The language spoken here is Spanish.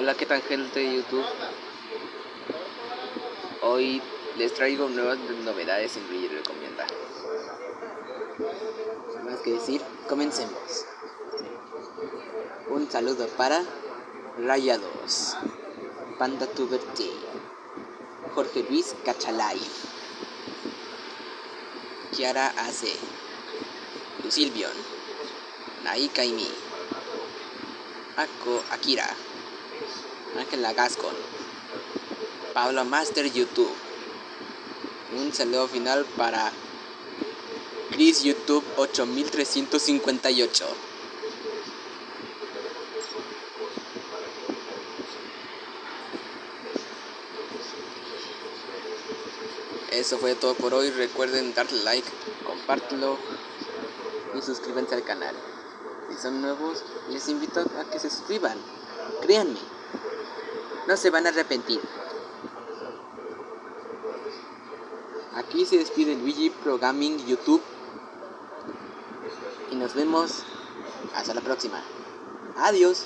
Hola, ¿qué tal gente de YouTube? Hoy les traigo nuevas novedades en Luigi Recomienda. Sin más que decir, comencemos. Un saludo para Rayados, Panda Tuber Jorge Luis Cachalay, Kiara AC, Lucilbion, Nai Kaimi, Ako Akira. Ángela Gascon, Pablo Master YouTube. Un saludo final para Chris YouTube 8358. Eso fue todo por hoy. Recuerden darle like, compártelo y suscríbanse al canal. Si son nuevos, les invito a que se suscriban. Créanme, no se van a arrepentir. Aquí se despide Luigi Pro Gaming YouTube. Y nos vemos hasta la próxima. Adiós.